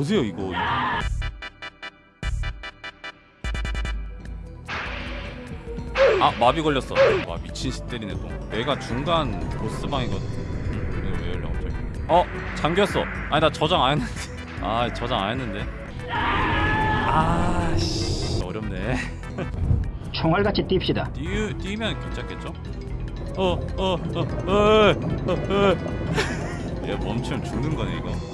보세요 이거. 아 마비 걸렸어. 와 미친 시 때리네 또. 내가 중간 보스방이거든. 이거 왜 열려 갑자기? 어 잠겼어. 아니 나 저장 안 했는데. 아 저장 안 했는데. 아씨. 어렵네. 총알같이 뜁시다. 뛰, 뛰면 괜찮겠죠? 어, 어, 어, 어, 어, 어. 얘 멈추면 죽는 거네 이거.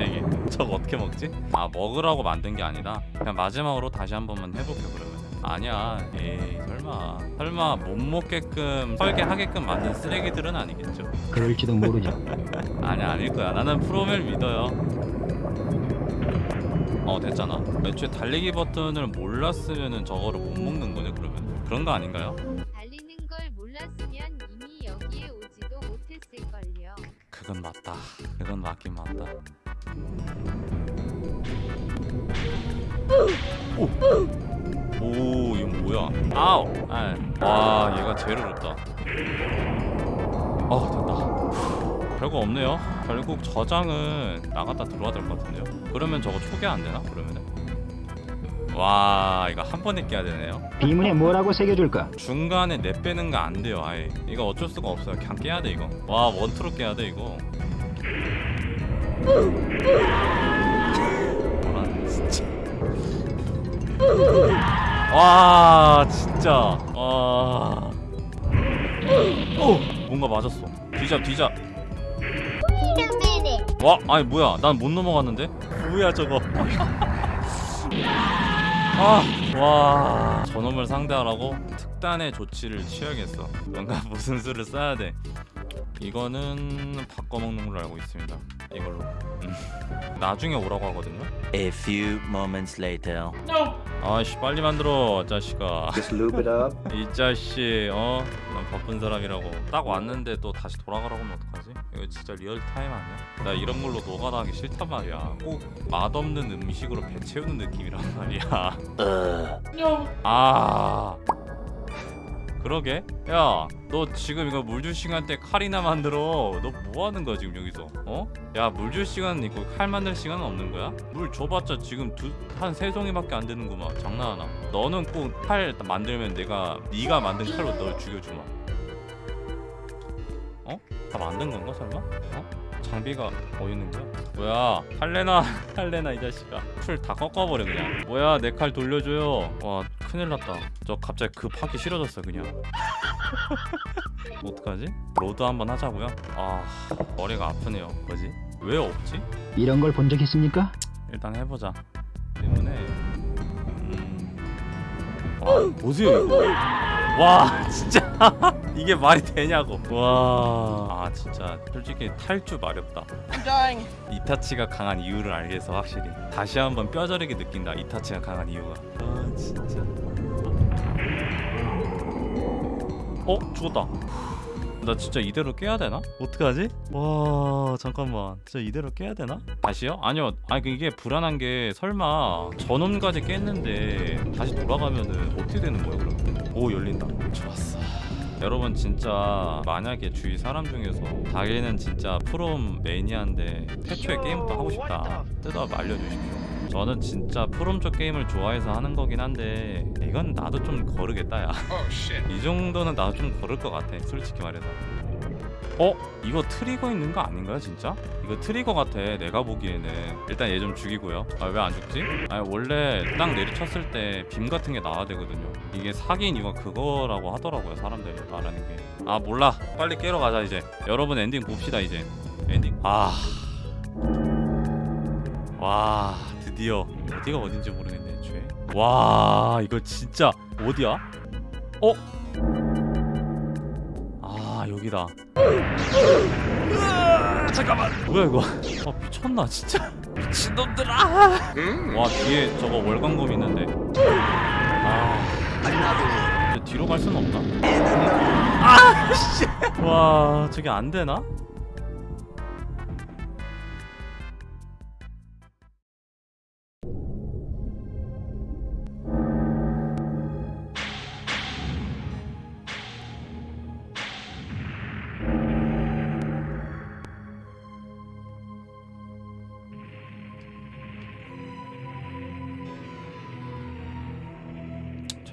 얘기. 저거 어떻게 먹지? 아 먹으라고 만든 게 아니다. 그냥 마지막으로 다시 한 번만 해볼게 그러면. 아니야, 에이 설마, 설마 못 먹게끔 설계하게끔 만든 쓰레기들은 아니겠죠? 그럴지도 모르죠. 아니야 아닐 거야. 나는 프로멜 믿어요. 어 됐잖아. 애초에 달리기 버튼을 몰랐으면은 저거를 못 먹는 거냐 그러면 그런 거 아닌가요? 달리는 걸 몰랐으면 이미 여기에 오지도 못했을걸요. 그건 맞다. 그건 맞긴 맞다. 오, 오 이거 뭐야? 아우, 아, 와 얘가 제일 어렵다. 어 됐다. 별거 없네요. 결국 저장은 나갔다 들어와야 될 것 같은데요. 그러면 저거 초기 안 되나? 그러면은 와 이거 한 번에 깨야 되네요. 비문에 뭐라고 새겨줄까? 중간에 내 빼는 거 안 돼요 아예 이거 어쩔 수가 없어요 그냥 깨야 돼 이거 와 원투로 깨야 돼 이거 와 진짜. 와. 오! 뭔가 맞았어. 뒤잡 뒤잡. 와 아니 뭐야. 난 못 넘어갔는데? 뭐야 저거. 아와. 저놈을 상대하라고? 특단의 조치를 취하겠어. 뭔가 무슨 수를 써야 돼 이거는 바꿔먹는 걸로 알고 있습니다 이걸로 음. 나중에 오라고 하거든요 A few moments later. 아씨 빨리 만들어 자식아 Just lube it up. 이 자식 어? 난 바쁜 사람이라고 딱 왔는데 또 다시 돌아가라고 하면 어떡하지? 이거 진짜 real time 아니야? 나 이런 걸로 노가다 하기 싫단 말이야 꼭 맛없는 음식으로 배 채우는 느낌이란 말이야. 아 그러게 야 너 지금 이거 물줄 시간 때 칼이나 만들어 너 뭐 하는 거야 지금 여기서 어? 야 물줄 시간 있고 칼 만들 시간은 없는 거야? 물 줘봤자 지금 두 한세 송이밖에 안 되는구만 장난하나 너는 꼭 칼 만들면 내가 네가 만든 칼로 널 죽여주마 어? 다 만든 건가 설마? 어? 장비가 어디 있는 거야? 뭐야 할레나 할레나 이 자식아 풀 다 꺾어버려 그냥 뭐야 내 칼 돌려줘요 와 큰일 났다 저 갑자기 급하기 싫어졌어 그냥 어떡하지? 로드 한번 하자고요? 아 머리가 아프네요 뭐지? 왜 없지? 이런 걸 본 적 있습니까? 일단 해보자 때문에 음... 와 보세요 이거 와 진짜 이게 말이 되냐고. 와 아 진짜. 솔직히 탈주 마렵다. 이타치가 강한 이유를 알겠어 확실히. 다시 한번 뼈저리게 느낀다 이타치가 강한 이유가. 아 진짜. 어? 죽었다. 나 진짜 이대로 깨야 되나? 어떡하지? 와 잠깐만. 진짜 이대로 깨야 되나? 다시요? 아니요. 아니 그 이게 불안한 게 설마 전원까지 깼는데 다시 돌아가면은 어떻게 되는 거예요 그러면? 오 열린다. 좋았어 여러분 진짜 만약에 주위 사람 중에서 자기는 진짜 프롬 매니아인데 태초에 게임부터 하고 싶다 뜯어 알려주십시오. 저는 진짜 프롬 쪽 게임을 좋아해서 하는 거긴 한데 이건 나도 좀 거르겠다 야이 정도는 나도 좀 거를 것 같아 솔직히 말해서 어? 이거 트리거 있는 거 아닌가요 진짜? 이거 트리거 같아 내가 보기에는. 일단 얘 좀 죽이고요. 아 왜 안 죽지? 아니 원래 땅 내리쳤을 때 빔 같은 게 나와야 되거든요. 이게 사기인 이유가 그거라고 하더라고요 사람들이 말하는 게. 아 몰라. 빨리 깨러 가자 이제. 여러분 엔딩 봅시다 이제. 엔딩. 아... 와 드디어. 어디가 어딘지 모르겠네 애초에. 와 이거 진짜 어디야? 어? 아 여기다. 잠깐만. 뭐야 이거? 아 미쳤나 진짜? 미친놈들아! 와 뒤에 저거 월광검 있는데. 아. 뒤로 갈 수는 없나? 아씨. 와 저게 안 되나?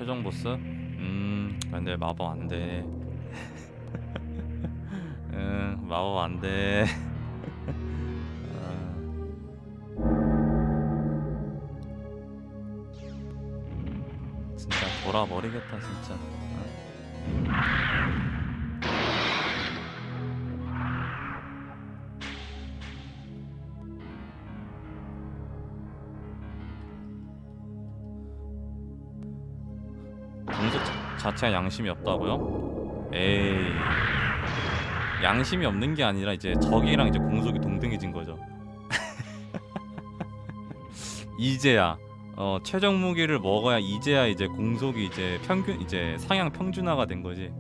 최종 보스? 음 근데 마법 안돼. 응 마법 안돼. 진짜 돌아버리겠다 진짜 자- 자체가 양심이 없다고요? 에이 양심이 없는 게 아니라 이제 적이랑 이제 공속이 동등해진 거죠. 이제야 어, 최종 무기를 먹어야 이제야 이제 공속이 이제 평균 이제 상향 평준화가 된 거지.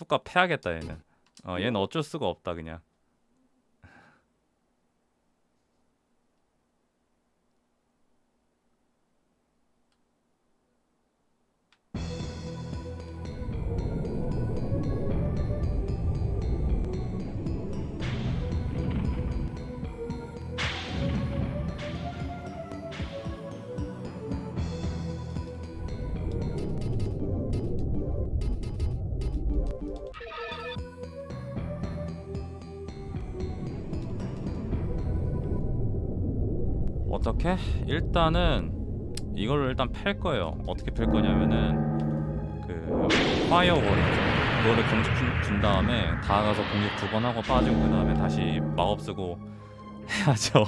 뚜까 패야겠다 얘는. 어 얘는 어쩔 수가 없다 그냥. 어떻게? 일단은 이걸로 일단 팰 거예요. 어떻게 팰 거냐면은 그 파이어볼 그거를 공격 준, 준 다음에 다가가서 공격 두 번 하고 빠지고 그 다음에 다시 마법 쓰고 해야죠.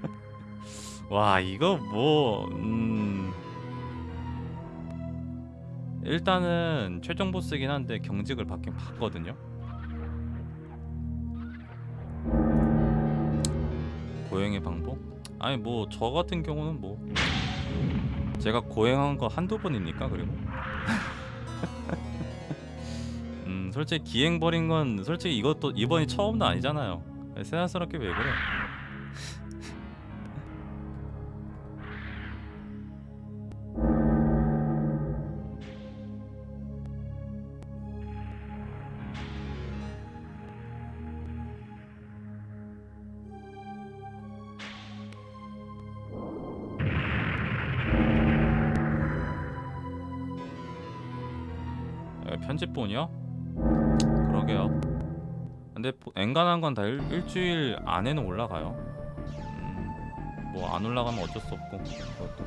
와 이거 뭐 음... 일단은 최종 보스긴 한데 경직을 받긴 받거든요. 고행의 방법? 아니 뭐 저 같은 경우는 뭐. 제가 고행한 거 한두 번입니까 그리고? 음 솔직히 기행 버린 건 솔직히 이것도 이번이 처음도 아니잖아요. 세상스럽게 왜 그래 편집본이요? 그러게요. 근데 보- 엔간한 건 다 일주일 안에는 올라가요. 음, 뭐안 올라가면 어쩔 수 없고 그것도.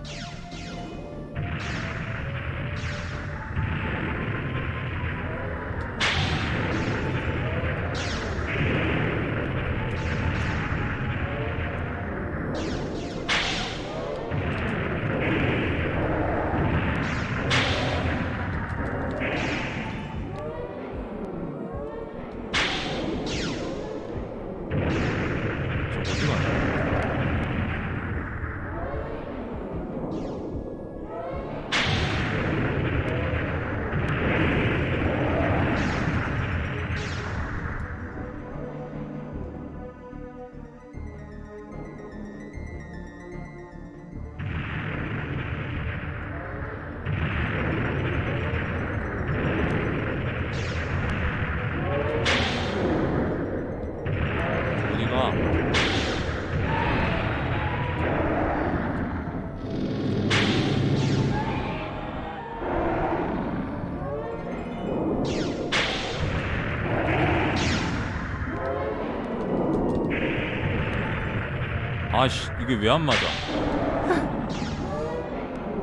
아씨 이게 왜 안 맞아?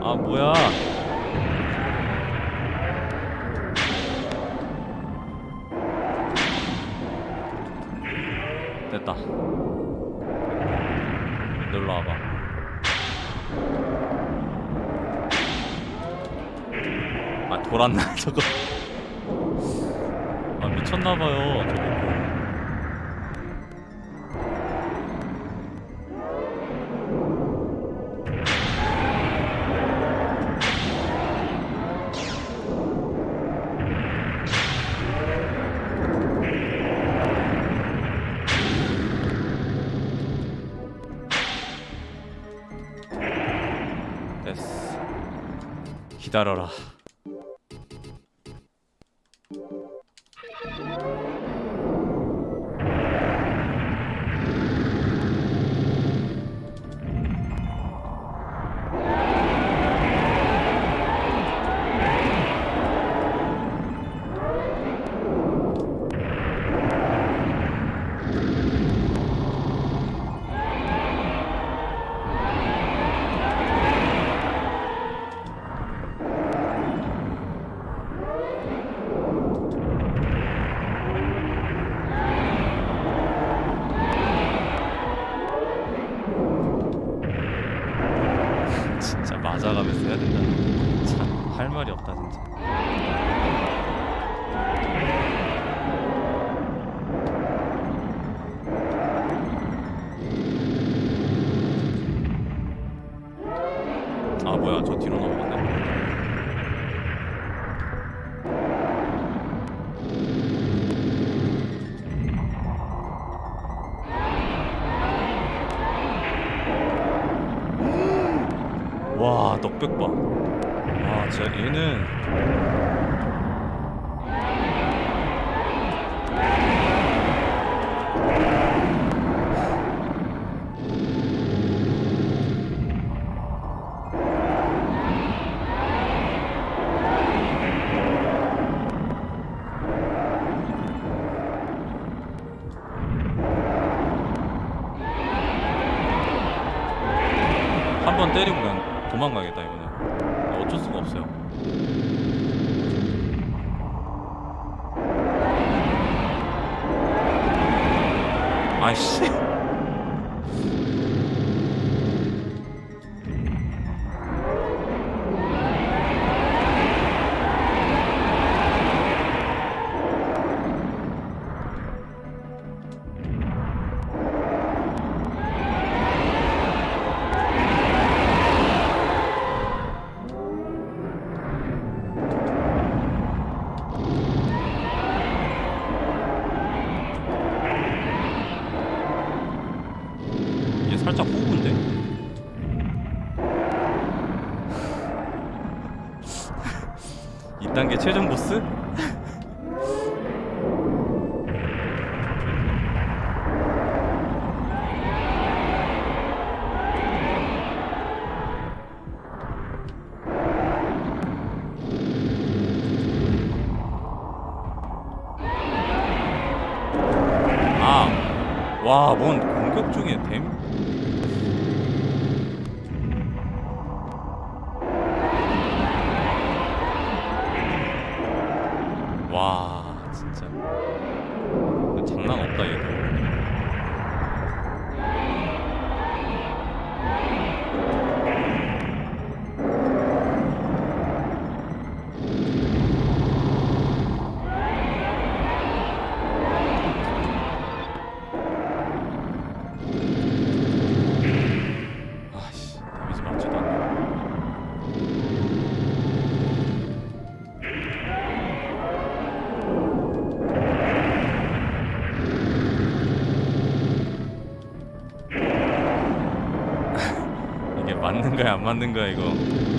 아 뭐야? 됐다. 놀러 와봐. 아 돌았나 저거? 따라라. 넉백 봐. 아, 진짜 아, 얘는 I see. 와뭔 맞는 거야? 안 맞는 거야 이거?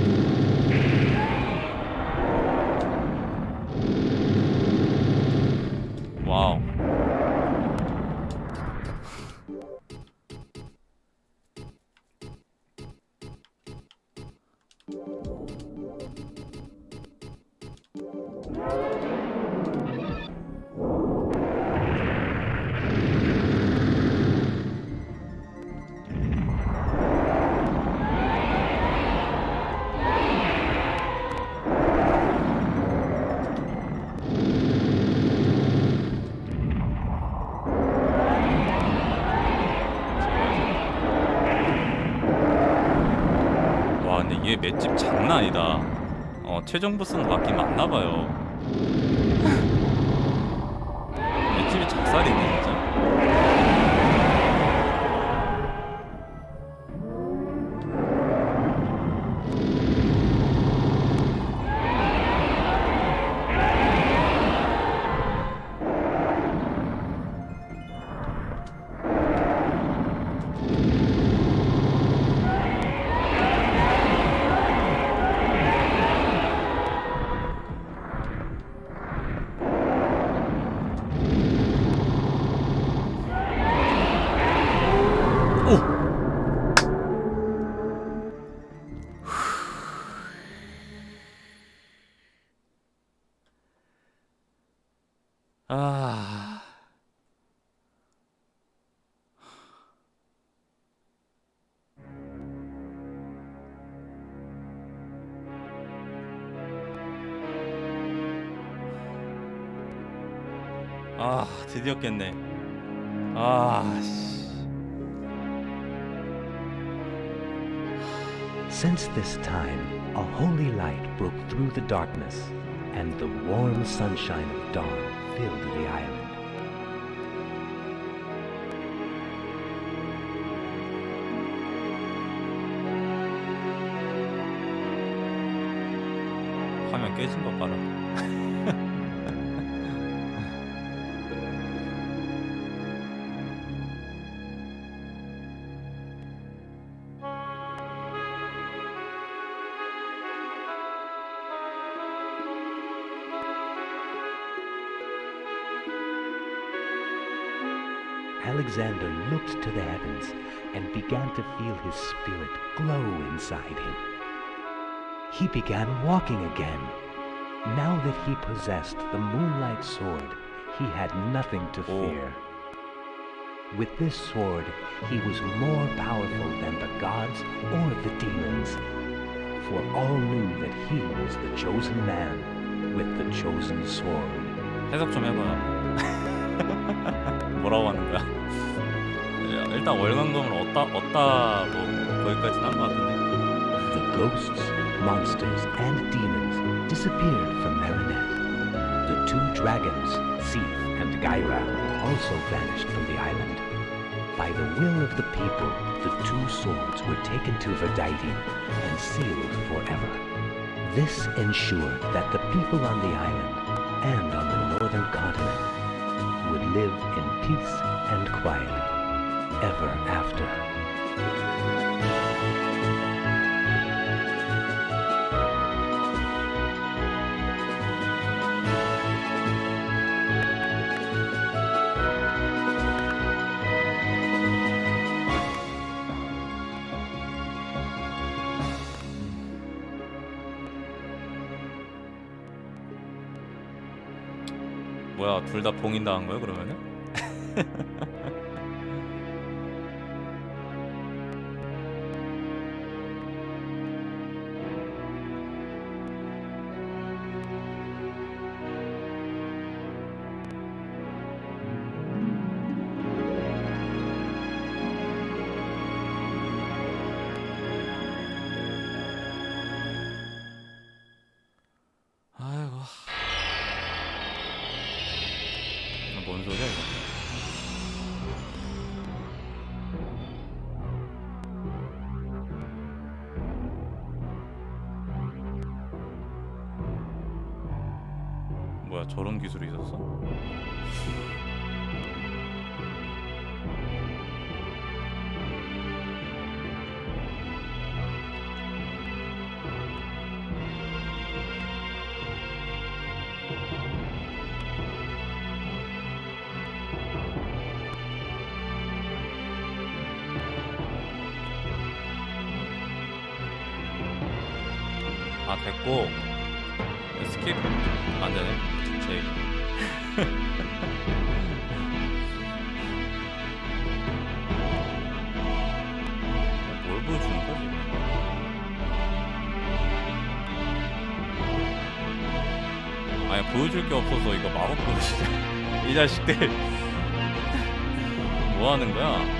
최종 보스는 맞긴 맞나봐요. 아, 드디어 깼네. 아, 씨. Since this time, a holy light broke through the darkness, and the warm sunshine of dawn filled the island. 화면 깨진 거 봐라. Alexander looked to the heavens and began to feel his spirit glow inside him. He began walking again. Now that he possessed the moonlight sword, he had nothing to Oh. fear. With this sword, he was more powerful than the gods or the demons, for all knew that he was the chosen man with the chosen sword. 해석 좀 해봐요. 뭐라고 하는 거야? 야, 일단 월광금을 얻다 얻다 뭐 거기까지는 한 것 같은데. The ghosts, monsters, and demons disappeared from Marinette. The two dragons, Seath and Gyra, also vanished from the island. By the will of the people, the two swords were taken to Verdighty and sealed forever. This ensured that the people on the island and on the northern continent would live in peace and quiet Ever after. 뭐야 둘 다 봉인당한 거야 그러면은? 뭔 소리야 이거 뭐야 저런 기술이 있었어? 아 됐고. skip 안 되네. 제 뭘 보여주는 거지? 아니 보여줄 게 없어서 이거 마법 보여주자. 이 자식들. 뭐 하는 거야?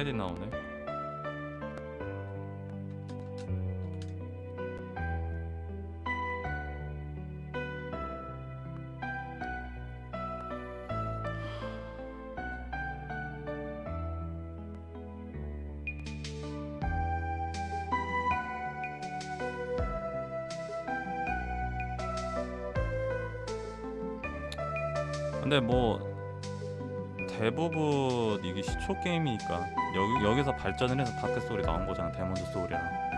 크레딧 나오네. 근데 뭐 대부분 이게 시초 게임이니까 여기 여기서 발전을 해서 다크 소리 나온 거잖아 데몬즈 소리랑.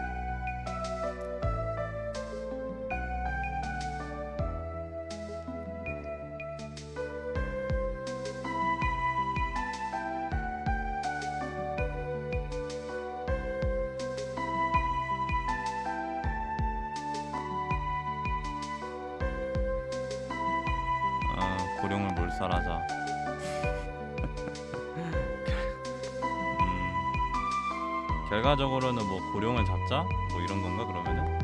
결과적으로는 뭐 고령을 잡자? 뭐 이런 건가 그러면은?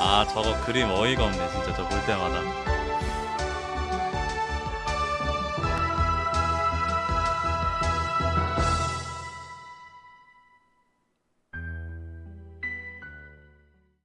아 저거 그림 어이가 없네 진짜 저 볼 때마다